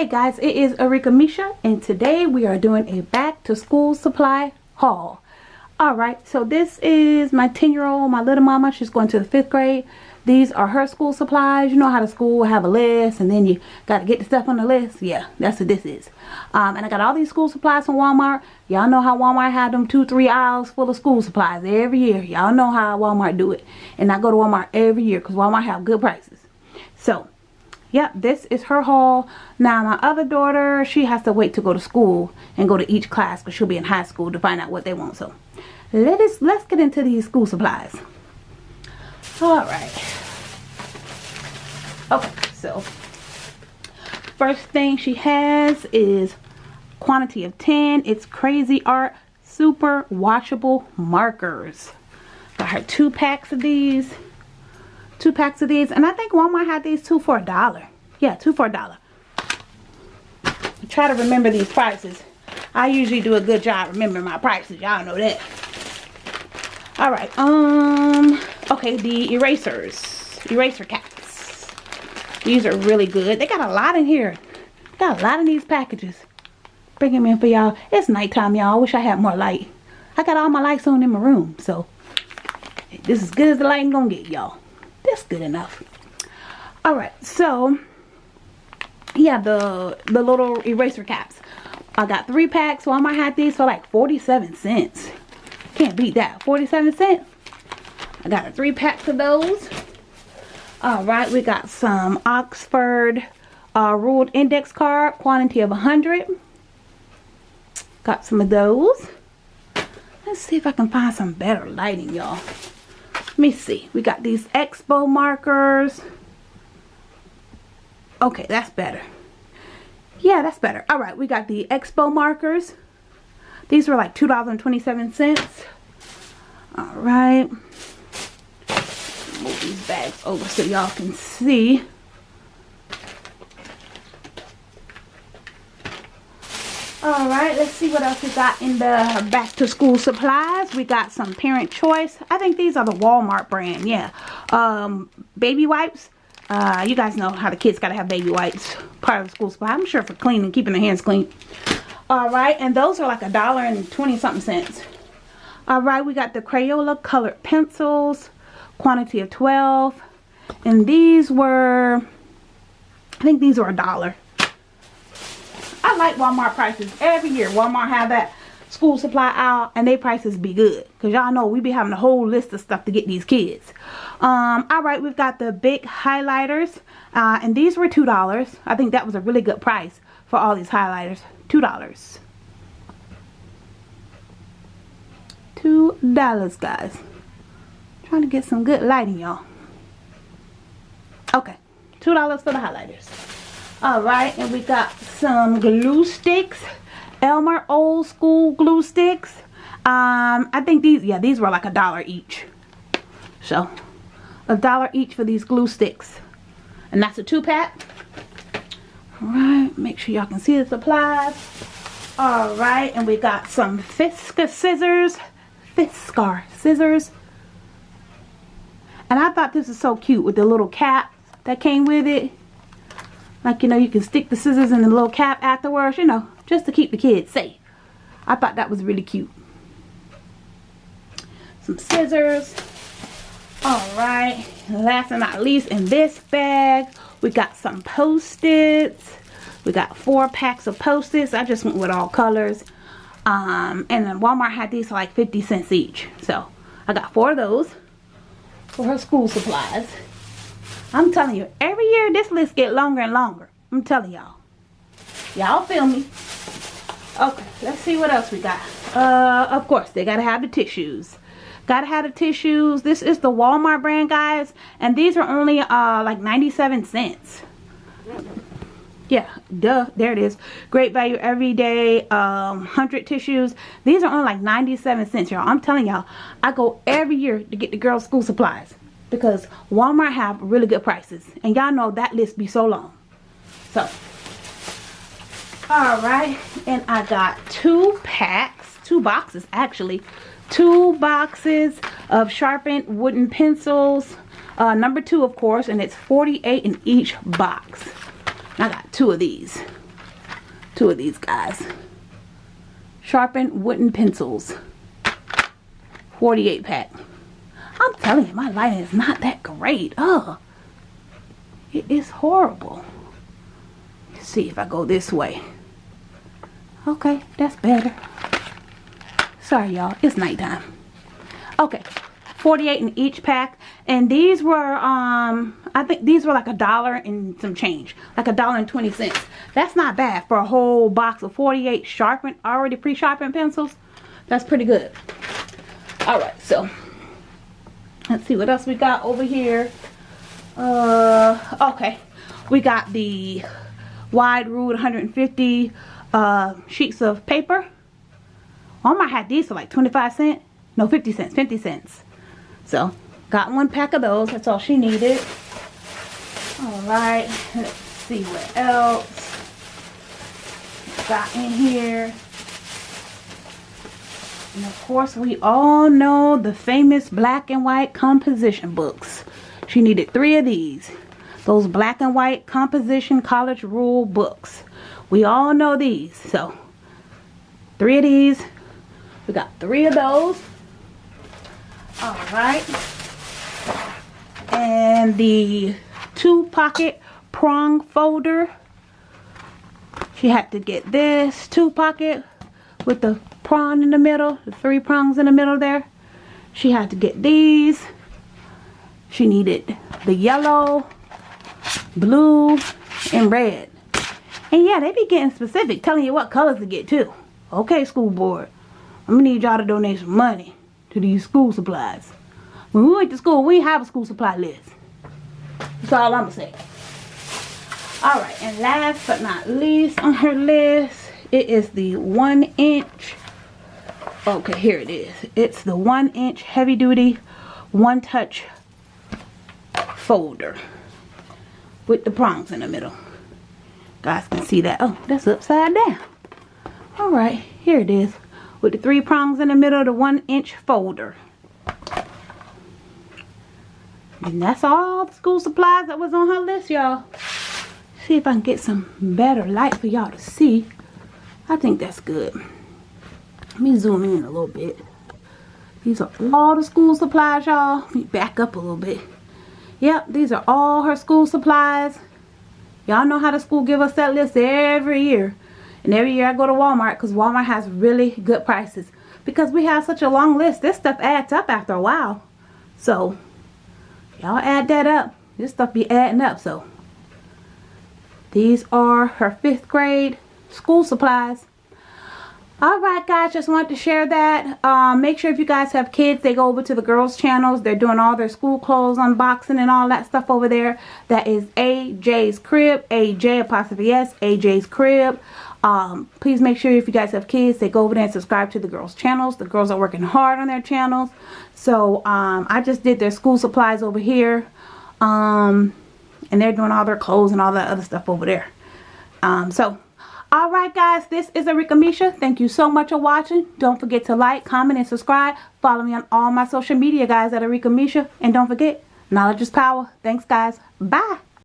Hey guys, it is Arika Misha and today we are doing a back to school supply haul. Alright, so this is my 10 year old, my little mama. She's going to the 5th grade. These are her school supplies. You know how the school have a list and then you got to get the stuff on the list. Yeah, that's what this is. Um, and I got all these school supplies from Walmart. Y'all know how Walmart had them two, three aisles full of school supplies every year. Y'all know how Walmart do it. And I go to Walmart every year because Walmart have good prices. So, yep this is her haul now my other daughter she has to wait to go to school and go to each class because she'll be in high school to find out what they want so. Let us let's get into these school supplies. All right. Okay so first thing she has is quantity of 10 it's Cra-Z-Art super washable markers. Got her two packs of these two packs of these and I think Walmart had these two for a dollar. Yeah two for a dollar. Try to remember these prices. I usually do a good job remembering my prices. Y'all know that. All right um okay the erasers eraser caps. These are really good. They got a lot in here. Got a lot in these packages. Bring them in for y'all. It's nighttime y'all. Wish I had more light. I got all my lights on in my room so this is good as the light gonna get y'all good enough. All right so yeah the the little eraser caps. I got three packs might have these for like 47 cents. Can't beat that 47 cents. I got three packs of those. All right we got some oxford uh, ruled index card quantity of 100 got some of those. Let's see if i can find some better lighting y'all me see. We got these expo markers. Okay, that's better. Yeah, that's better. All right, we got the expo markers. These were like $2.27. All right. Move these bags over so y'all can see. Alright, let's see what else we got in the back to school supplies. We got some parent choice. I think these are the Walmart brand, yeah. Um, baby wipes. Uh, you guys know how the kids gotta have baby wipes. Part of the school supply. I'm sure for cleaning, keeping their hands clean. Alright, and those are like a dollar and 20 something cents. Alright, we got the Crayola colored pencils. Quantity of 12. And these were, I think these were a dollar. Like Walmart prices. Every year Walmart have that school supply aisle and their prices be good. Because y'all know we be having a whole list of stuff to get these kids. Um, Alright, we've got the big highlighters. Uh, and these were $2. I think that was a really good price for all these highlighters. $2. $2 guys. Trying to get some good lighting y'all. Okay. $2 for the highlighters. Alright, and we got some glue sticks. Elmer old school glue sticks. Um, I think these, yeah, these were like a dollar each. So, a dollar each for these glue sticks. And that's a two pack. Alright, make sure y'all can see the supplies. Alright, and we got some Fiskar scissors. Fiskar scissors. And I thought this was so cute with the little cap that came with it. Like, you know, you can stick the scissors in the little cap afterwards, you know, just to keep the kids safe. I thought that was really cute. Some scissors. Alright, last but not least, in this bag, we got some Post-its. We got four packs of Post-its. I just went with all colors. Um, and then Walmart had these for like 50 cents each. So, I got four of those for her school supplies. I'm telling you, every year this list get longer and longer. I'm telling y'all. Y'all feel me? Okay, let's see what else we got. Uh, of course, they gotta have the tissues. Gotta have the tissues. This is the Walmart brand, guys. And these are only uh like 97 cents. Yeah, duh, there it is. Great value every day. Um, 100 tissues. These are only like 97 cents, y'all. I'm telling y'all, I go every year to get the girls' school supplies because Walmart have really good prices. And y'all know that list be so long. So all right. And I got two packs two boxes actually. Two boxes of sharpened wooden pencils. Uh, number two of course and it's 48 in each box. I got two of these. Two of these guys. Sharpened wooden pencils. 48 pack. I'm telling you, my lighting is not that great. Ugh. It is horrible. Let's see if I go this way. Okay, that's better. Sorry, y'all. It's nighttime. Okay. 48 in each pack. And these were, um, I think these were like a dollar and some change. Like a dollar and 20 cents. That's not bad for a whole box of 48 sharpened, already pre-sharpened pencils. That's pretty good. Alright, so let's see what else we got over here. Uh, okay. We got the wide ruled 150 uh, sheets of paper. Walmart had these for like 25 cents. No, 50 cents. 50 cents. So, got one pack of those. That's all she needed. Alright. Let's see what else got in here. And of course, we all know the famous black and white composition books. She needed three of these. Those black and white composition college rule books. We all know these. So, three of these. We got three of those. Alright. And the two pocket prong folder. She had to get this two pocket with the prong in the middle. The three prongs in the middle there. She had to get these. She needed the yellow, blue, and red. And yeah, they be getting specific, telling you what colors to get too. Okay, school board. I'm gonna need y'all to donate some money to these school supplies. When we went to school, we have a school supply list. That's all I'm gonna say. Alright, and last but not least on her list, it is the one inch. Okay, here it is. It's the one inch heavy duty, one touch folder with the prongs in the middle. Guys can see that. Oh, that's upside down. Alright, here it is. With the three prongs in the middle, the one inch folder. And that's all the school supplies that was on her list, y'all. See if I can get some better light for y'all to see. I think that's good. Let me zoom in a little bit. These are all the school supplies, y'all. Let me back up a little bit. Yep, these are all her school supplies. Y'all know how the school give us that list every year. And every year I go to Walmart because Walmart has really good prices. Because we have such a long list, this stuff adds up after a while. So, y'all add that up. This stuff be adding up. So, these are her fifth grade school supplies. Alright guys, just wanted to share that. Um, make sure if you guys have kids, they go over to the girls channels. They're doing all their school clothes unboxing and all that stuff over there. That is AJ's Crib, AJ apostrophe S, AJ's Crib. Um, please make sure if you guys have kids, they go over there and subscribe to the girls channels. The girls are working hard on their channels. So um, I just did their school supplies over here. Um, and they're doing all their clothes and all that other stuff over there. Um, so Alright guys, this is Arika Misha. Thank you so much for watching. Don't forget to like, comment, and subscribe. Follow me on all my social media guys at Arika Misha. And don't forget, knowledge is power. Thanks guys. Bye.